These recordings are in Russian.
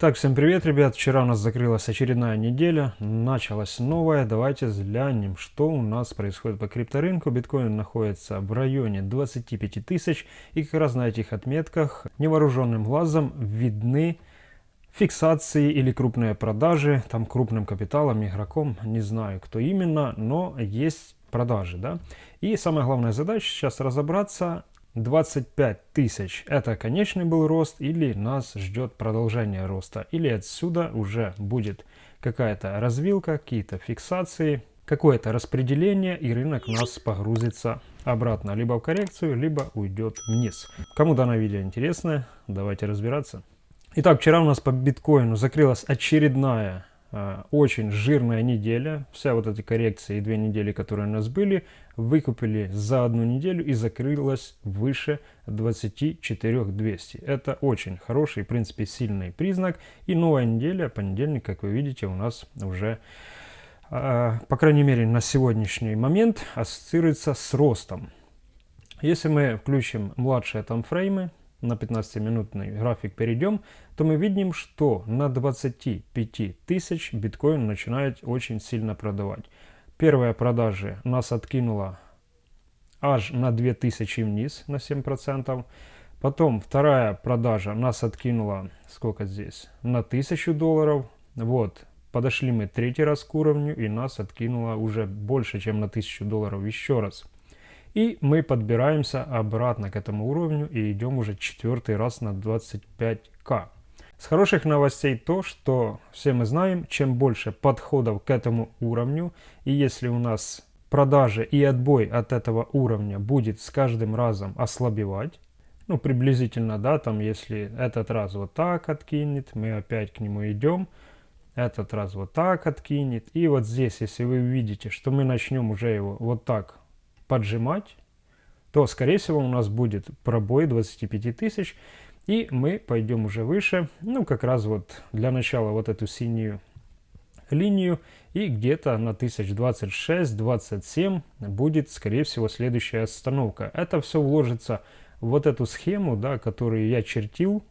Итак, всем привет, ребят! Вчера у нас закрылась очередная неделя, началась новая. Давайте взглянем, что у нас происходит по крипторынку. Биткоин находится в районе 25 тысяч, и как раз на этих отметках невооруженным глазом видны фиксации или крупные продажи, там крупным капиталом, игроком, не знаю кто именно, но есть продажи, да. И самая главная задача сейчас разобраться, 25 тысяч. Это конечный был рост или нас ждет продолжение роста? Или отсюда уже будет какая-то развилка какие-то фиксации какое-то распределение и рынок нас погрузится обратно? Либо в коррекцию либо уйдет вниз. Кому данное видео интересно давайте разбираться. Итак вчера у нас по биткоину закрылась очередная очень жирная неделя. Вся вот эти коррекции и две недели, которые у нас были, выкупили за одну неделю и закрылась выше 24 200. Это очень хороший, в принципе, сильный признак. И новая неделя, понедельник, как вы видите, у нас уже, а, по крайней мере, на сегодняшний момент ассоциируется с ростом. Если мы включим младшие таймфреймы, на 15-минутный график перейдем, то мы видим, что на 25 тысяч биткоин начинает очень сильно продавать. Первая продажа нас откинула аж на 2000 вниз на 7%. Потом вторая продажа нас откинула, сколько здесь, на 1000 долларов. Вот, подошли мы третий раз к уровню и нас откинуло уже больше, чем на 1000 долларов еще раз. И мы подбираемся обратно к этому уровню и идем уже четвертый раз на 25к. С хороших новостей то, что все мы знаем, чем больше подходов к этому уровню, и если у нас продажи и отбой от этого уровня будет с каждым разом ослабевать, ну приблизительно, да, там если этот раз вот так откинет, мы опять к нему идем, этот раз вот так откинет, и вот здесь, если вы увидите, что мы начнем уже его вот так поджимать, то, скорее всего, у нас будет пробой 25 тысяч, и мы пойдем уже выше, ну, как раз вот для начала вот эту синюю линию, и где-то на 1026-27 будет, скорее всего, следующая остановка. Это все вложится в вот эту схему, да, которую я чертил,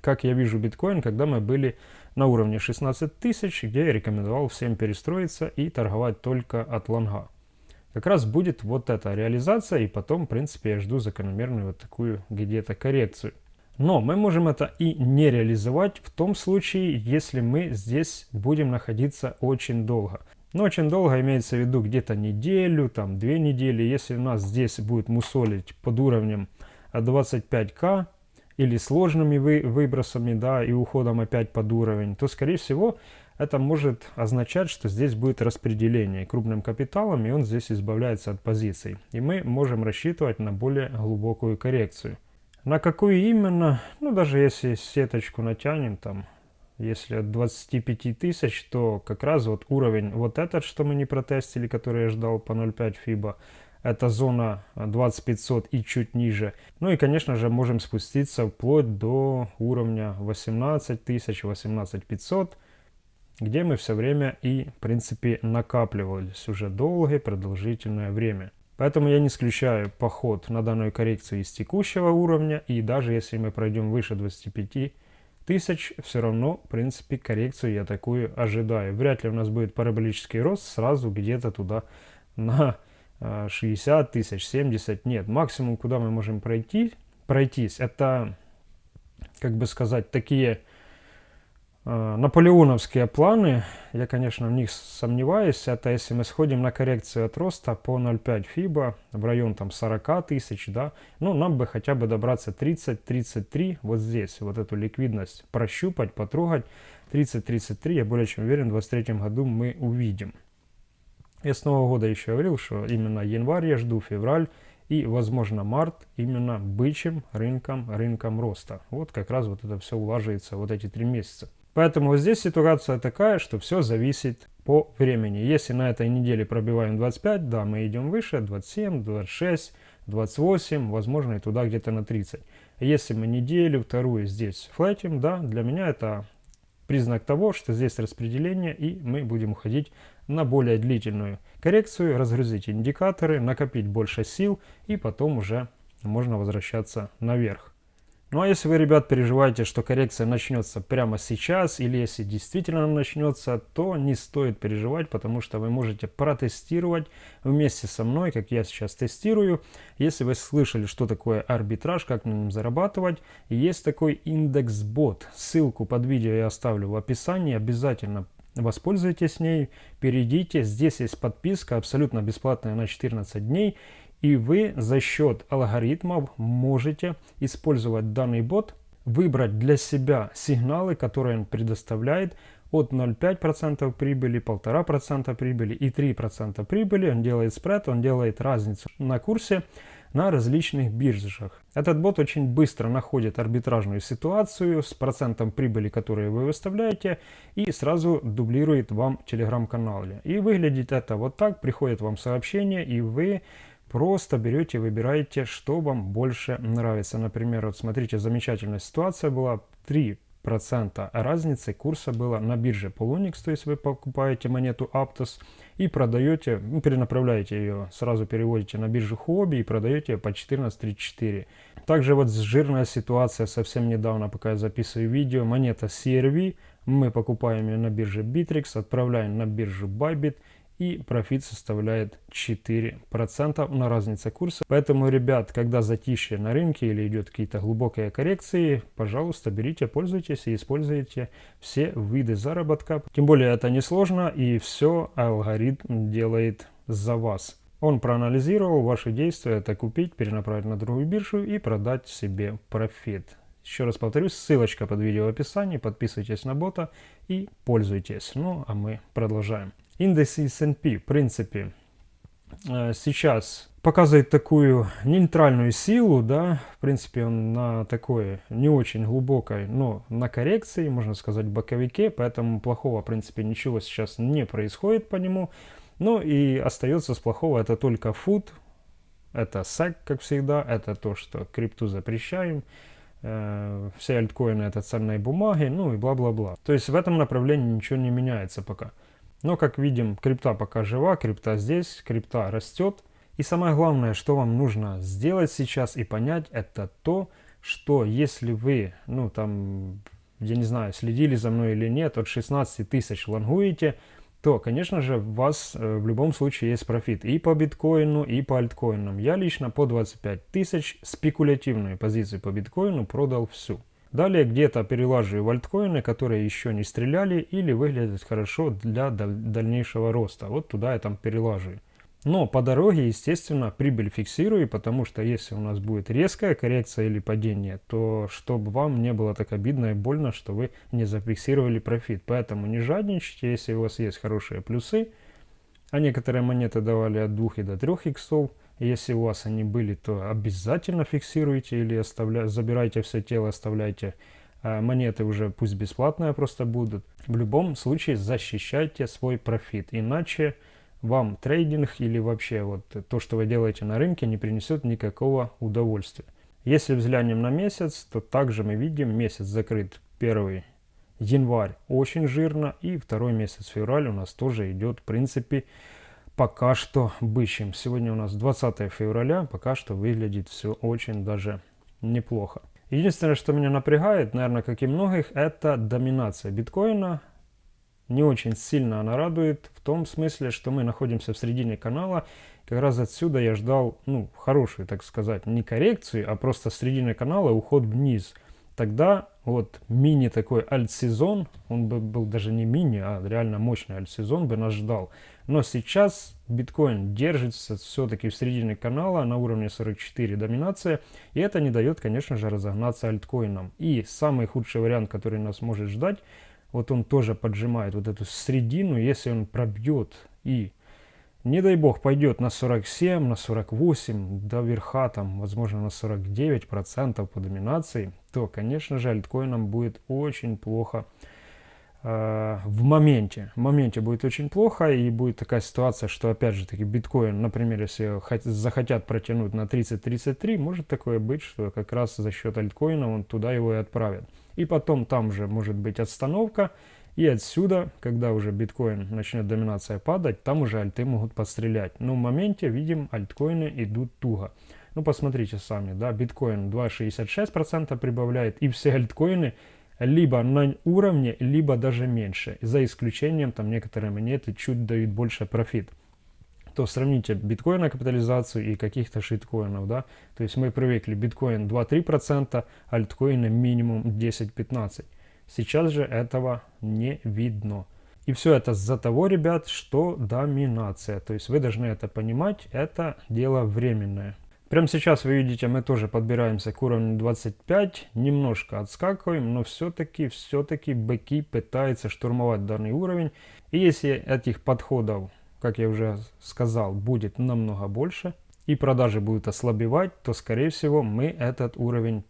как я вижу биткоин, когда мы были на уровне 16 тысяч, где я рекомендовал всем перестроиться и торговать только от лонга как раз будет вот эта реализация, и потом, в принципе, я жду закономерную вот такую где-то коррекцию. Но мы можем это и не реализовать в том случае, если мы здесь будем находиться очень долго. Но очень долго имеется в виду где-то неделю, там две недели. Если у нас здесь будет мусолить под уровнем 25к или сложными вы, выбросами, да, и уходом опять под уровень, то, скорее всего, это может означать, что здесь будет распределение крупным капиталом, и он здесь избавляется от позиций. И мы можем рассчитывать на более глубокую коррекцию. На какую именно? Ну, даже если сеточку натянем, там, если от 25 тысяч, то как раз вот уровень вот этот, что мы не протестили, который я ждал по 0,5 фиба, это зона 2500 и чуть ниже. Ну и, конечно же, можем спуститься вплоть до уровня 18 тысяч, 18 500 где мы все время и, в принципе, накапливались уже долгое продолжительное время. Поэтому я не исключаю поход на данную коррекцию из текущего уровня, и даже если мы пройдем выше 25 тысяч, все равно, в принципе, коррекцию я такую ожидаю. Вряд ли у нас будет параболический рост сразу где-то туда на 60 а, тысяч, 70, нет. Максимум, куда мы можем пройти, пройтись, это, как бы сказать, такие наполеоновские планы, я, конечно, в них сомневаюсь. Это если мы сходим на коррекцию от роста по 0,5 фиба в район там 40 тысяч, да, ну, нам бы хотя бы добраться 30-33 вот здесь, вот эту ликвидность прощупать, потрогать. 30-33, я более чем уверен, в 2023 году мы увидим. Я с Нового года еще говорил, что именно январь я жду, февраль и, возможно, март именно бычьим рынком, рынком роста. Вот как раз вот это все улаживается вот эти три месяца. Поэтому здесь ситуация такая, что все зависит по времени. Если на этой неделе пробиваем 25, да, мы идем выше, 27, 26, 28, возможно и туда где-то на 30. Если мы неделю, вторую здесь флетим, да, для меня это признак того, что здесь распределение и мы будем уходить на более длительную коррекцию, разгрузить индикаторы, накопить больше сил и потом уже можно возвращаться наверх. Ну а если вы, ребят, переживаете, что коррекция начнется прямо сейчас, или если действительно начнется, то не стоит переживать, потому что вы можете протестировать вместе со мной, как я сейчас тестирую. Если вы слышали, что такое арбитраж, как на нем зарабатывать, есть такой индекс бот. Ссылку под видео я оставлю в описании, обязательно воспользуйтесь ней, перейдите. Здесь есть подписка абсолютно бесплатная на 14 дней. И вы за счет алгоритмов можете использовать данный бот, выбрать для себя сигналы, которые он предоставляет от 0,5% прибыли, 1,5% прибыли и 3% прибыли. Он делает спред, он делает разницу на курсе на различных биржах. Этот бот очень быстро находит арбитражную ситуацию с процентом прибыли, которую вы выставляете, и сразу дублирует вам телеграм-канале. И выглядит это вот так, приходит вам сообщение, и вы Просто берете, выбираете, что вам больше нравится. Например, вот смотрите, замечательная ситуация была. 3% разницы курса было на бирже Polonix, то есть вы покупаете монету Aptos и продаете, ну, перенаправляете ее, сразу переводите на биржу Huobi и продаете ее по 14.34. Также вот жирная ситуация совсем недавно, пока я записываю видео, монета CRV, мы покупаем ее на бирже Bittrex, отправляем на биржу Bybit и профит составляет 4% на разнице курса. Поэтому, ребят, когда затишье на рынке или идет какие-то глубокие коррекции, пожалуйста, берите, пользуйтесь и используйте все виды заработка. Тем более это несложно и все алгоритм делает за вас. Он проанализировал ваши действия, это купить, перенаправить на другую биржу и продать себе профит. Еще раз повторюсь, ссылочка под видео в описании, подписывайтесь на бота и пользуйтесь. Ну, а мы продолжаем. Индекс S&P, в принципе, э, сейчас показывает такую нейтральную силу, да, в принципе, он на такой не очень глубокой, но на коррекции, можно сказать, боковике, поэтому плохого, в принципе, ничего сейчас не происходит по нему. Ну и остается с плохого это только фут, это SEC, как всегда, это то, что крипту запрещаем, э, все альткоины это ценные бумаги, ну и бла-бла-бла. То есть в этом направлении ничего не меняется пока. Но, как видим, крипта пока жива, крипта здесь, крипта растет. И самое главное, что вам нужно сделать сейчас и понять, это то, что если вы, ну там, я не знаю, следили за мной или нет, от 16 тысяч лонгуете, то, конечно же, у вас э, в любом случае есть профит и по биткоину, и по альткоинам. Я лично по 25 тысяч спекулятивную позицию по биткоину продал всю. Далее где-то перелаживаю в альткоины, которые еще не стреляли или выглядят хорошо для дальнейшего роста. Вот туда я там перелаживаю. Но по дороге, естественно, прибыль фиксирую, потому что если у нас будет резкая коррекция или падение, то чтобы вам не было так обидно и больно, что вы не зафиксировали профит. Поэтому не жадничайте, если у вас есть хорошие плюсы, а некоторые монеты давали от 2 и до 3 иксов, если у вас они были, то обязательно фиксируйте или оставля... забирайте все тело, оставляйте а монеты уже пусть бесплатные просто будут. В любом случае защищайте свой профит, иначе вам трейдинг или вообще вот то, что вы делаете на рынке, не принесет никакого удовольствия. Если взглянем на месяц, то также мы видим, месяц закрыт 1 январь очень жирно, и второй месяц февраль у нас тоже идет в принципе пока что бычьим. Сегодня у нас 20 февраля, пока что выглядит все очень даже неплохо. Единственное, что меня напрягает, наверное, как и многих, это доминация биткоина. Не очень сильно она радует в том смысле, что мы находимся в середине канала. Как раз отсюда я ждал, ну, хорошую, так сказать, не коррекцию, а просто с середины канала уход вниз – тогда вот мини такой альт-сезон, он бы был даже не мини, а реально мощный альт-сезон бы нас ждал. Но сейчас биткоин держится все-таки в середине канала на уровне 44 доминация, и это не дает, конечно же, разогнаться альткоинам. И самый худший вариант, который нас может ждать, вот он тоже поджимает вот эту средину, если он пробьет и не дай бог пойдет на 47, на 48, до верха там, возможно, на 49% по доминации, то, конечно же, альткоинам будет очень плохо в моменте. В моменте будет очень плохо, и будет такая ситуация, что, опять же таки, биткоин, например, если захотят протянуть на 30-33, может такое быть, что как раз за счет альткоина он туда его и отправит. И потом там же может быть отстановка, и отсюда, когда уже биткоин начнет доминация падать, там уже альты могут подстрелять. Но в моменте, видим, альткоины идут туго. Ну, посмотрите сами, да, биткоин 2,66% прибавляет, и все альткоины либо на уровне, либо даже меньше. За исключением, там некоторые монеты чуть дают больше профит. То сравните биткоина капитализацию и каких-то шиткоинов, да. То есть мы привыкли биткоин 2-3%, альткоины минимум 10-15%. Сейчас же этого не видно. И все это за того, ребят, что доминация. То есть вы должны это понимать, это дело временное. Прямо сейчас вы видите, мы тоже подбираемся к уровню 25, немножко отскакиваем, но все-таки, все-таки быки пытаются штурмовать данный уровень. И если этих подходов, как я уже сказал, будет намного больше, и продажи будут ослабевать, то, скорее всего, мы этот уровень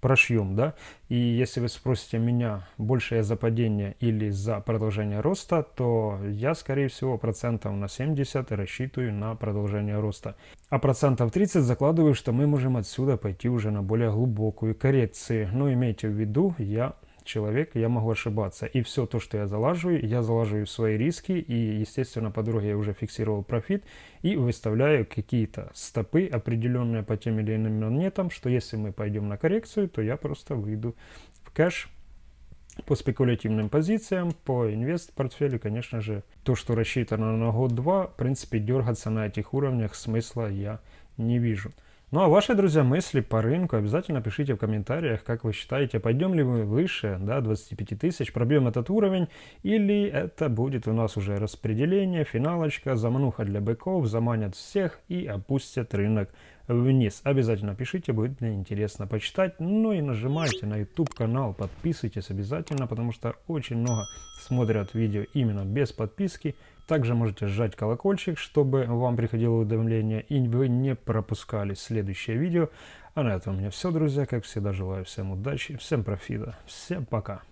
прошьем. Да? И если вы спросите меня, больше я за падение или за продолжение роста, то я, скорее всего, процентов на 70 рассчитываю на продолжение роста. А процентов 30 закладываю, что мы можем отсюда пойти уже на более глубокую коррекцию. Но имейте в виду, я человек, я могу ошибаться. И все то, что я залаживаю, я залаживаю свои риски. И, естественно, по дороге я уже фиксировал профит. И выставляю какие-то стопы определенные по тем или иным монетам, что если мы пойдем на коррекцию, то я просто выйду в кэш по спекулятивным позициям, по инвест-портфелю, конечно же, то, что рассчитано на год-два, в принципе, дергаться на этих уровнях смысла я не вижу. Ну а ваши, друзья, мысли по рынку обязательно пишите в комментариях, как вы считаете, пойдем ли мы выше да, 25 тысяч, пробьем этот уровень, или это будет у нас уже распределение, финалочка, замануха для быков, заманят всех и опустят рынок вниз. Обязательно пишите, будет мне интересно почитать. Ну и нажимайте на YouTube канал, подписывайтесь обязательно, потому что очень много смотрят видео именно без подписки. Также можете сжать колокольчик, чтобы вам приходило уведомление и вы не пропускали следующее видео. А на этом у меня все, друзья. Как всегда, желаю всем удачи, всем профита. Всем пока.